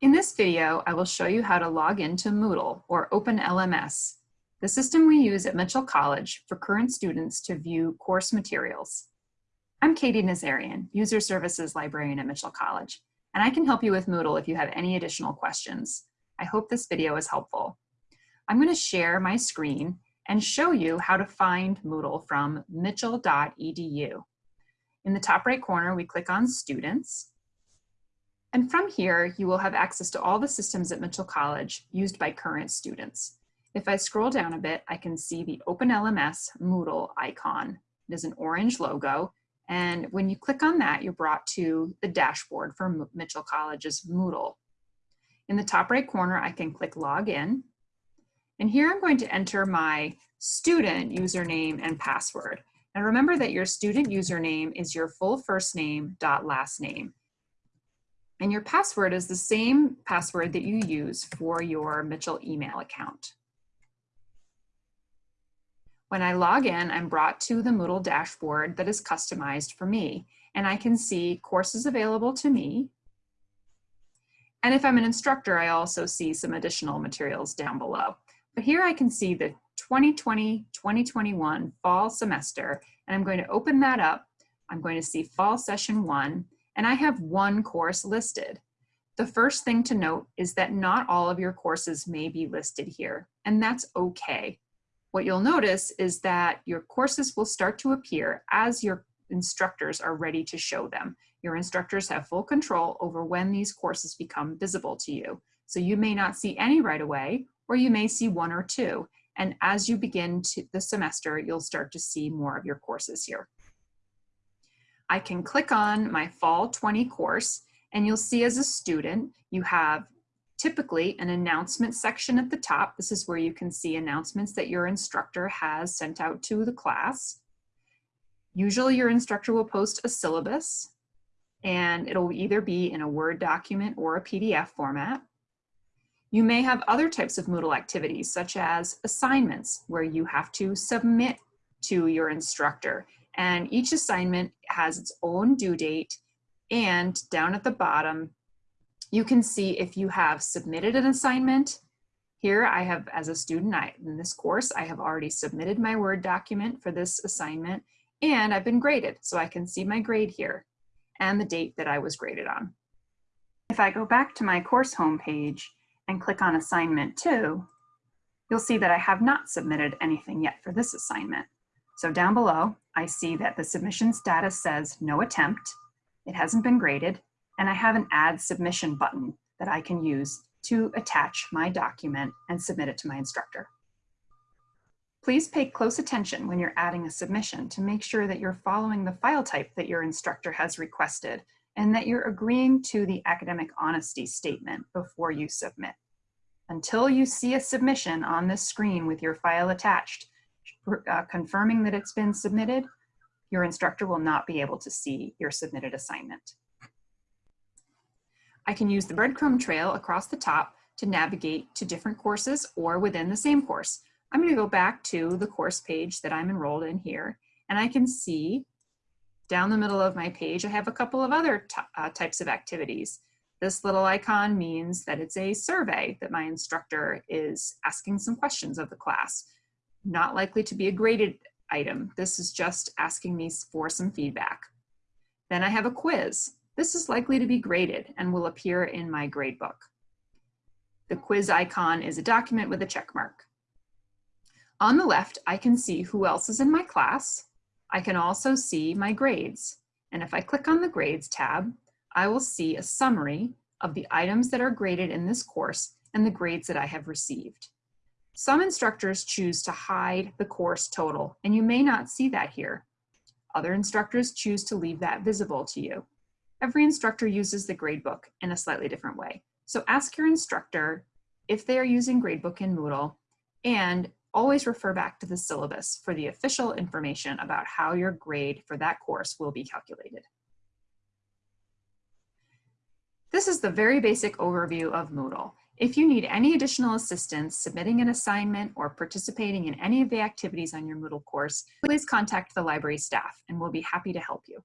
In this video, I will show you how to log into Moodle or OpenLMS, the system we use at Mitchell College for current students to view course materials. I'm Katie Nazarian, User Services Librarian at Mitchell College, and I can help you with Moodle if you have any additional questions. I hope this video is helpful. I'm going to share my screen and show you how to find Moodle from mitchell.edu. In the top right corner, we click on Students, and from here, you will have access to all the systems at Mitchell College used by current students. If I scroll down a bit, I can see the OpenLMS Moodle icon. It is an orange logo, and when you click on that, you're brought to the dashboard for Mitchell College's Moodle. In the top right corner, I can click Login, and here I'm going to enter my student username and password. And remember that your student username is your full first name dot last name. And your password is the same password that you use for your Mitchell email account. When I log in, I'm brought to the Moodle dashboard that is customized for me. And I can see courses available to me. And if I'm an instructor, I also see some additional materials down below. But here I can see the 2020-2021 fall semester, and I'm going to open that up. I'm going to see fall session one, and I have one course listed. The first thing to note is that not all of your courses may be listed here, and that's okay. What you'll notice is that your courses will start to appear as your instructors are ready to show them. Your instructors have full control over when these courses become visible to you. So you may not see any right away, or you may see one or two. And as you begin to the semester, you'll start to see more of your courses here. I can click on my fall 20 course and you'll see as a student, you have typically an announcement section at the top. This is where you can see announcements that your instructor has sent out to the class. Usually your instructor will post a syllabus and it'll either be in a Word document or a PDF format. You may have other types of Moodle activities such as assignments where you have to submit to your instructor and each assignment has its own due date. And down at the bottom, you can see if you have submitted an assignment. Here I have, as a student, I, in this course, I have already submitted my Word document for this assignment and I've been graded. So I can see my grade here and the date that I was graded on. If I go back to my course homepage and click on assignment two, you'll see that I have not submitted anything yet for this assignment. So down below, I see that the submission status says no attempt, it hasn't been graded, and I have an add submission button that I can use to attach my document and submit it to my instructor. Please pay close attention when you're adding a submission to make sure that you're following the file type that your instructor has requested and that you're agreeing to the academic honesty statement before you submit. Until you see a submission on this screen with your file attached, uh, confirming that it's been submitted, your instructor will not be able to see your submitted assignment. I can use the breadcrumb trail across the top to navigate to different courses or within the same course. I'm going to go back to the course page that I'm enrolled in here, and I can see down the middle of my page, I have a couple of other uh, types of activities. This little icon means that it's a survey that my instructor is asking some questions of the class not likely to be a graded item. This is just asking me for some feedback. Then I have a quiz. This is likely to be graded and will appear in my gradebook. The quiz icon is a document with a check mark. On the left, I can see who else is in my class. I can also see my grades. And if I click on the grades tab, I will see a summary of the items that are graded in this course and the grades that I have received. Some instructors choose to hide the course total, and you may not see that here. Other instructors choose to leave that visible to you. Every instructor uses the gradebook in a slightly different way. So ask your instructor if they are using gradebook in Moodle, and always refer back to the syllabus for the official information about how your grade for that course will be calculated. This is the very basic overview of Moodle. If you need any additional assistance submitting an assignment or participating in any of the activities on your Moodle course, please contact the library staff and we'll be happy to help you.